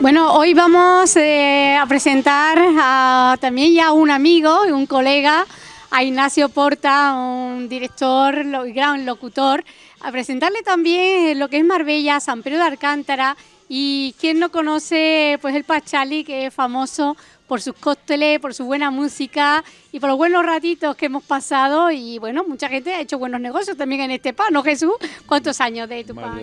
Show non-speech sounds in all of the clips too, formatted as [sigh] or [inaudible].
Bueno, hoy vamos eh, a presentar a, también ya un amigo y un colega, a Ignacio Porta, un director y gran locutor, a presentarle también lo que es Marbella, San Pedro de Alcántara y quien no conoce pues el Pachali, que es famoso por sus cócteles, por su buena música y por los buenos ratitos que hemos pasado y bueno, mucha gente ha hecho buenos negocios también en este pan, ¿no Jesús? ¿Cuántos años de tu pan?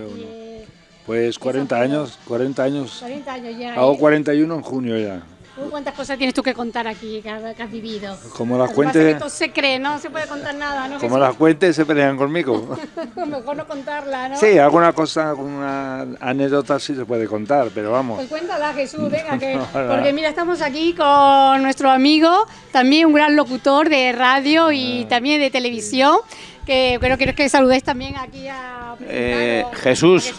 Pues 40 años, 40 años. 40 años ya. Hago 41 en junio ya. ¿Cuántas cosas tienes tú que contar aquí que has, vivido? Como las cuentes... se cree, no se puede contar nada, ¿no? Como las cuentes se pelean conmigo. [laughs] Mejor no contarla, ¿no? Sí, alguna cosa, alguna anécdota sí se puede contar, pero vamos. Pues cuéntala Jesús, [laughs] venga, que... porque mira, estamos aquí con nuestro amigo, también un gran locutor de radio y ah. también de televisión, que creo que, que saludéis también aquí a... Eh, Jesús,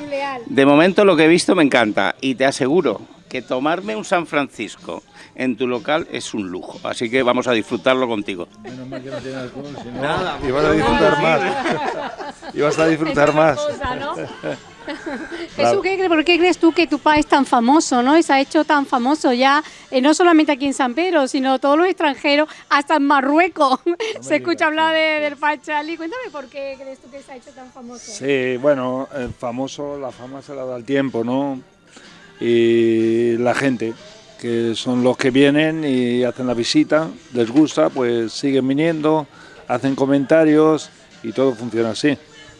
de momento lo que he visto me encanta y te aseguro que tomarme un San Francisco en tu local es un lujo, así que vamos a disfrutarlo contigo. Menos mal que no tiene alcohol, si no, Nada, y vas a disfrutar más. Y vas a disfrutar más. [laughs] Jesús, ¿por qué crees tú que tu país es tan famoso, no? Y se ha hecho tan famoso ya, eh, no solamente aquí en San Pedro, sino todos los extranjeros, hasta en Marruecos. [laughs] se escucha hablar de, del Pachali. Cuéntame por qué crees tú que se ha hecho tan famoso. Sí, bueno, el famoso, la fama se la da el tiempo, ¿no? Y la gente, que son los que vienen y hacen la visita, les gusta, pues siguen viniendo, hacen comentarios y todo funciona así.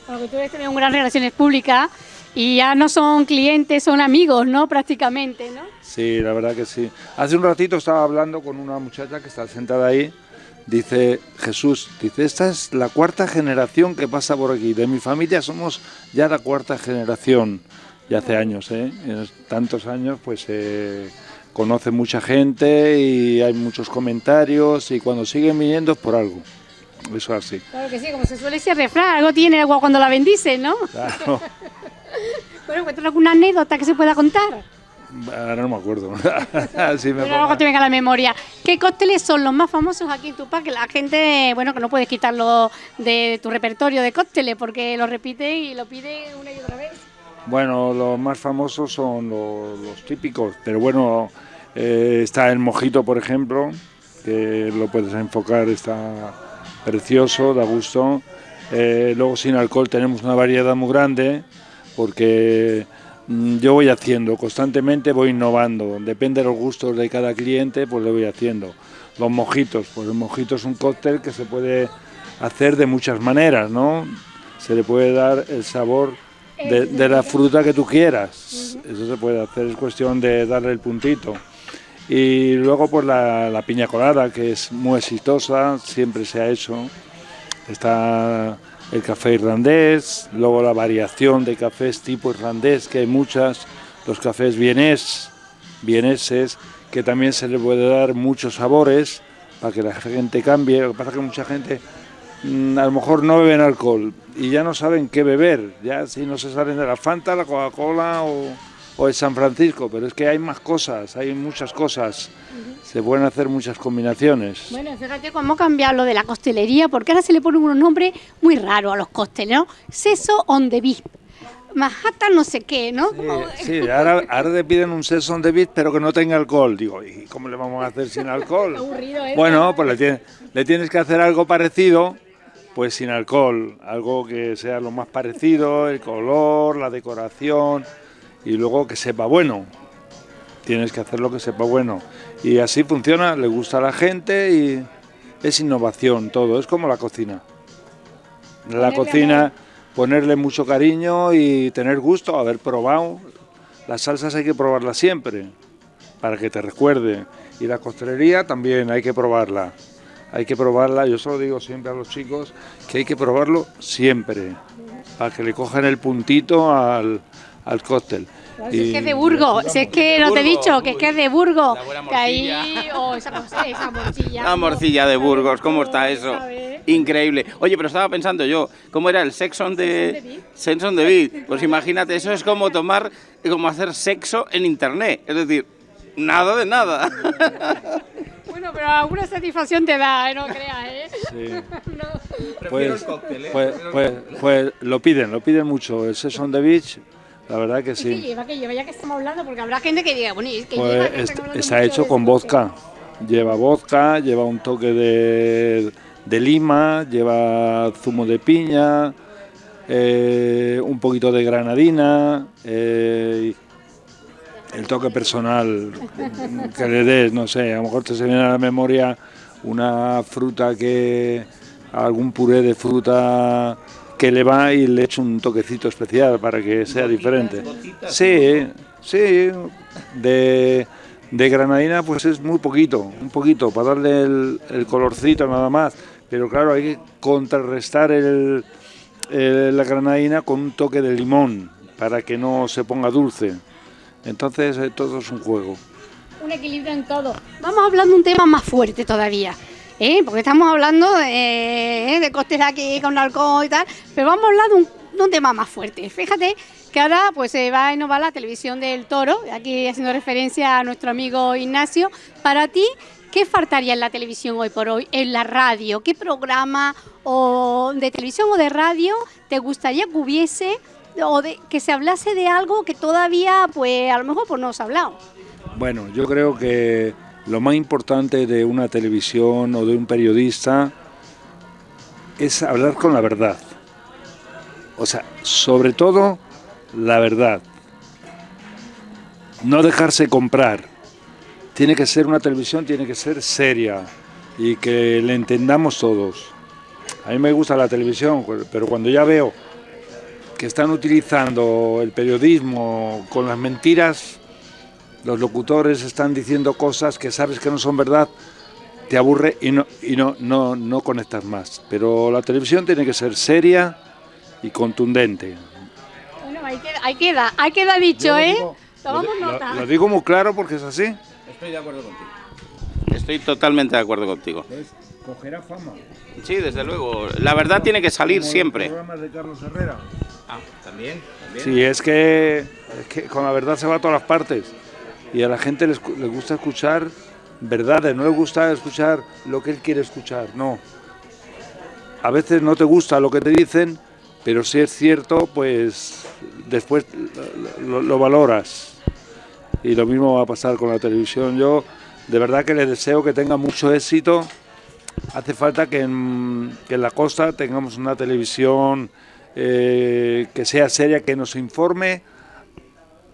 Porque tú debes tener una gran relaciones públicas y ya no son clientes, son amigos, ¿no? Prácticamente, ¿no? Sí, la verdad que sí. Hace un ratito estaba hablando con una muchacha que está sentada ahí, dice Jesús, dice, esta es la cuarta generación que pasa por aquí, de mi familia somos ya la cuarta generación, ya hace años, ¿eh? En tantos años pues se conoce mucha gente y hay muchos comentarios y cuando siguen viniendo es por algo. Eso así. Claro que sí, como se suele decir refrán, algo tiene agua cuando la bendice, ¿no? Claro. [laughs] bueno, ¿cuéntanos alguna anécdota que se pueda contar? Ahora no me acuerdo. [laughs] sí me Pero te venga a la memoria. ¿Qué cócteles son los más famosos aquí en Tupac? Que la gente, bueno, que no puedes quitarlo de tu repertorio de cócteles porque lo repite y lo pide una y otra vez. Bueno, los más famosos son los, típicos, pero bueno, eh, está el mojito, por ejemplo, que lo puedes enfocar, está precioso, da gusto. Eh, luego sin alcohol tenemos una variedad muy grande porque mm, yo voy haciendo, constantemente voy innovando, depende de los gustos de cada cliente, pues lo voy haciendo. Los mojitos, pues el mojito es un cóctel que se puede hacer de muchas maneras, ¿no? Se le puede dar el sabor de, la fruta que tú quieras, eso se puede hacer, es cuestión de darle el puntito. Y luego pues la, piña colada, que es muy exitosa, siempre se ha hecho. Está el café irlandés, luego la variación de cafés tipo irlandés, que hay muchas, los cafés vienes, vieneses, que también se le puede dar muchos sabores para que la gente cambie. Lo que pasa es que mucha gente mm, a lo mejor no beben alcohol y ya no saben qué beber, ya si no se salen de la Fanta, la Coca-Cola o o es San Francisco, pero es que hay más cosas, hay muchas cosas, se pueden hacer muchas combinaciones. Bueno, fíjate cómo ha cambiado lo de la costelería, porque ahora se le ponen unos nombres muy raros a los cócteles, ¿no? Seso on the beach, Manhattan no sé qué, ¿no? Sí, ahora, ahora te piden un seso on the beach, pero que no tenga alcohol. Digo, ¿y cómo le vamos a hacer sin alcohol? [laughs] Aburrido, ¿eh? Bueno, pues le tienes, le tienes que hacer algo parecido, pues sin alcohol, algo que sea lo más parecido, el color, la decoración y luego que sepa bueno. Tienes que hacer lo que sepa bueno. Y así funciona, le gusta a la gente y es innovación todo, es como la cocina. La cocina, ponerle mucho cariño y tener gusto, haber probado. Las salsas hay que probarlas siempre, para que te recuerde. Y la costelería también hay que probarla. Hay que probarla, yo solo digo siempre a los chicos que hay que probarlo siempre, para que le cojan el puntito al, al cóctel. si es que es de Burgos, si es que no te he dicho, que es que es de Burgos. Que ahí, oh, esa, esa morcilla. La morcilla de Burgos, ¿cómo está eso? Increíble. Oye, pero estaba pensando yo, ¿cómo era el Sex on the, Sex on the Beat? Pues imagínate, eso es como tomar, como hacer sexo en internet. Es decir, nada de nada. [laughs] Bueno, pero alguna satisfacción te da, ¿eh? no creas, ¿eh? Sí. [laughs] Pues, pues, pues, pues, lo piden, lo piden mucho. El Sex on the Beach La verdad que sí. ¿Qué lleva? ¿Qué lleva? Ya que estamos hablando, porque habrá gente que diga, bueno, ¿y qué Pues lleva? Que hablando está hecho con vodka. Lleva vodka, lleva un toque de, de lima, lleva zumo de piña, eh, un poquito de granadina, eh, el toque personal que le des, no sé, a lo mejor te se viene a la memoria una fruta que, algún puré de fruta que le va y le echo un toquecito especial para que sea diferente. Sí, sí, de, de granadina pues es muy poquito, un poquito, para darle el, el colorcito nada más, pero claro, hay que contrarrestar el, el- la granadina con un toque de limón para que no se ponga dulce. Entonces eh, todo es un juego. Un equilibrio en todo. Vamos hablando de un tema más fuerte todavía. ¿Eh? Porque estamos hablando de, de costes aquí con alcohol y tal, pero vamos a hablar de un, tema más fuerte. Fíjate que ahora pues se va a innovar la televisión del toro, aquí haciendo referencia a nuestro amigo Ignacio. Para ti, ¿qué faltaría en la televisión hoy por hoy? En la radio, ¿qué programa o de televisión o de radio te gustaría que hubiese o que se hablase de algo que todavía pues a lo mejor pues no se ha hablado? Bueno, yo creo que lo más importante de una televisión o de un periodista es hablar con la verdad. O sea, sobre todo la verdad. No dejarse comprar. Tiene que ser una televisión, tiene que ser seria y que le entendamos todos. A mí me gusta la televisión, pero cuando ya veo que están utilizando el periodismo con las mentiras, los locutores están diciendo cosas que sabes que no son verdad, te aburre y no, y no, no, no conectas más. Pero la televisión tiene que ser seria y contundente. Bueno, ahí queda, ahí queda, ahí queda dicho, ¿eh? digo- Tomamos lo, nota. lo digo muy claro porque es así. Estoy de acuerdo contigo. Estoy totalmente de acuerdo contigo. Cogerá fama. Sí, desde luego. La verdad tiene que salir siempre. de Carlos Herrera. Ah, también. Sí, es que, es que con la verdad se va a todas las partes. Y a la gente les, le gusta escuchar verdades, no le gusta escuchar lo que él quiere escuchar, no. A veces no te gusta lo que te dicen, pero si es cierto, pues después lo, lo- lo valoras. Y lo mismo va a pasar con la televisión. Yo de verdad que les deseo que tenga mucho éxito. Hace falta que en, que en la costa tengamos una televisión eh, que sea seria, que nos informe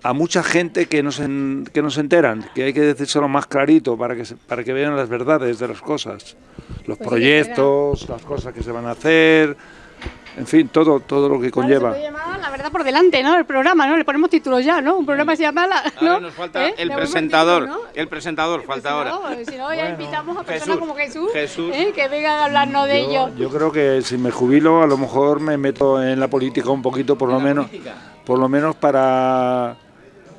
a mucha gente que nos, en- que nos enteran, que hay que decírselo más clarito para que, se- para que vean las verdades de las cosas, los Pues sí, proyectos, las cosas que se van a hacer, en fin, todo, todo lo que se conlleva. puede llamar La verdad por delante, ¿no? El programa, ¿no? Le ponemos título ya, ¿no? Un programa se llama... La, ¿no? Ahora nos falta ¿Eh? el presentador. título, ¿no? El presentador falta ahora. no, Si no, ya invitamos a personas Jesús, como Jesús, Jesús. ¿eh? que vengan a hablarnos de ello. Yo, yo creo que si me jubilo, a lo mejor me meto en la política un poquito, por lo menos, por lo menos para,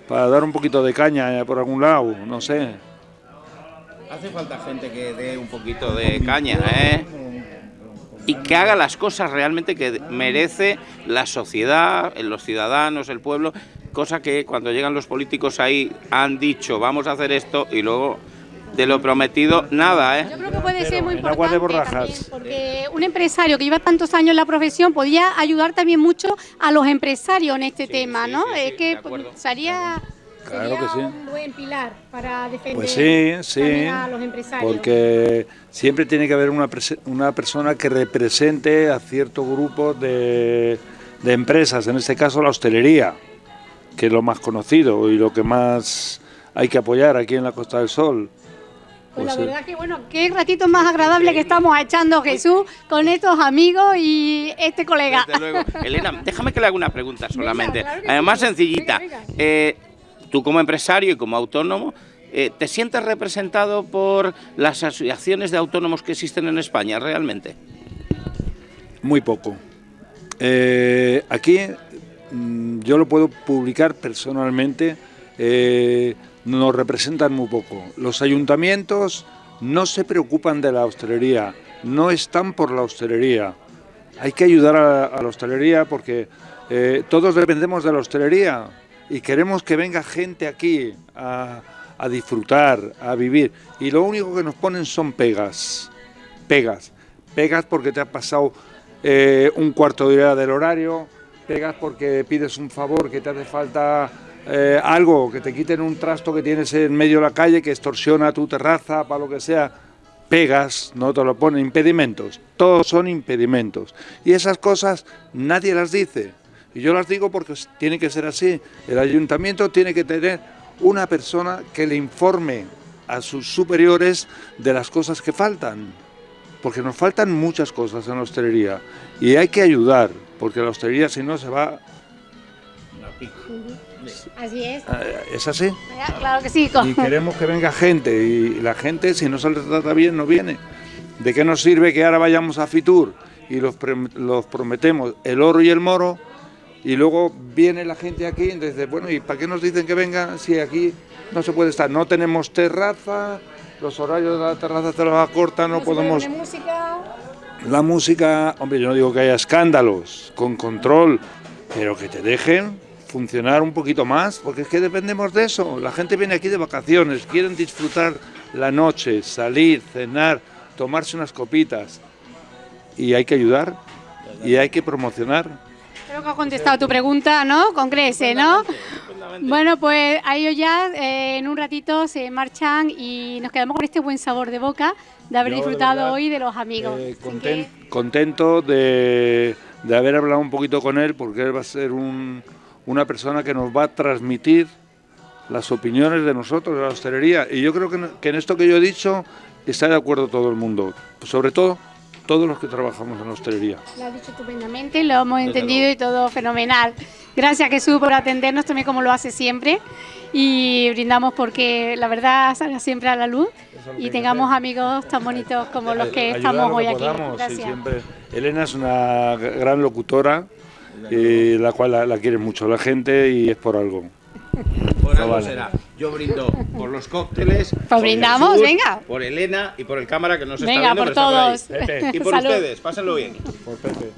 para dar un poquito de caña eh, por algún lado, no sé. Hace falta gente que dé un poquito de caña, ¿eh? Y que haga las cosas realmente que merece la sociedad, los ciudadanos, el pueblo, cosa que cuando llegan los políticos ahí han dicho vamos a hacer esto y luego de lo prometido nada, Yo ¿eh? creo que puede ser muy importante también, porque un empresario que lleva tantos años en la profesión podía ayudar también mucho a los empresarios en este Sí, tema, sí, ¿no? sí, es sí, que sería, Claro sería que sí. un buen pilar para defender Pues sí, a los empresarios. porque siempre tiene que haber una, una persona que represente a cierto grupo de, de empresas, en este caso la hostelería, que es lo más conocido y lo que más hay que apoyar aquí en la Costa del Sol. Pues la Pues, eh, verdad que bueno, qué ratito más agradable que estamos echando Jesús con estos amigos y este colega. Desde luego. [laughs] Elena, déjame que le haga una pregunta solamente. claro Además, sí. sencillita. Venga, venga. Eh, tú como empresario y como autónomo, eh, ¿te sientes representado por las asociaciones de autónomos que existen en España realmente? Muy poco. Eh, aquí mm, yo lo puedo publicar personalmente, eh, nos representan muy poco. Los ayuntamientos no se preocupan de la hostelería, no están por la hostelería. Hay que ayudar a, la hostelería porque eh, todos dependemos de la hostelería y queremos que venga gente aquí a, a disfrutar, a vivir. Y lo único que nos ponen son pegas, pegas, pegas porque te has pasado eh, un cuarto de hora del horario, pegas porque pides un favor, que te hace falta eh, algo, que te quiten un trasto que tienes en medio de la calle, que extorsiona tu terraza, para lo que sea, pegas, no te lo ponen, impedimentos, todos son impedimentos. Y esas cosas nadie las dice. Y yo las digo porque tiene que ser así. El ayuntamiento tiene que tener una persona que le informe a sus superiores de las cosas que faltan. Porque nos faltan muchas cosas en la hostelería. Y hay que ayudar, porque la hostelería si no se va... Así es. Eh, ¿Es así? Claro que sí. Y queremos que venga gente, y la gente si no se les trata bien no viene. ¿De qué nos sirve que ahora vayamos a Fitur y los, los prometemos el oro y el moro y luego viene la gente aquí y dice, bueno, ¿y para qué nos dicen que vengan si aquí no se puede estar? No tenemos terraza, los horarios de la terraza te los acortan, no, podemos... música? La música, hombre, yo no digo que haya escándalos, con control, pero que te dejen funcionar un poquito más, porque es que dependemos de eso. La gente viene aquí de vacaciones, quieren disfrutar la noche, salir, cenar, tomarse unas copitas. Y hay que ayudar y hay que promocionar. Creo que ha contestado tu pregunta, ¿no? Con Crece, ¿no? Bueno, pues a ellos ya eh, en un ratito se marchan y nos quedamos con este buen sabor de boca de haber disfrutado hoy de los amigos. Eh, contento de, de haber hablado un poquito con él porque él va a ser un, una persona que nos va a transmitir las opiniones de nosotros, de la hostelería. Y yo creo que, en esto que yo he dicho está de acuerdo todo el mundo, sobre todo todos los que trabajamos en la hostelería. Lo has dicho estupendamente, lo hemos entendido y todo fenomenal. Gracias Jesús por atendernos también como lo hace siempre y brindamos porque la verdad salga siempre a la luz y tengamos amigos tan bonitos como los que estamos hoy aquí. Gracias. Elena es una gran locutora y la cual la, quiere mucho la gente y es por algo. Por algo será. Yo brindo por los cócteles. Pues brindamos, venga. Por Elena y por el cámara que nos está viendo. Venga, por todos. y por ustedes, pásenlo bien. Por Pepe.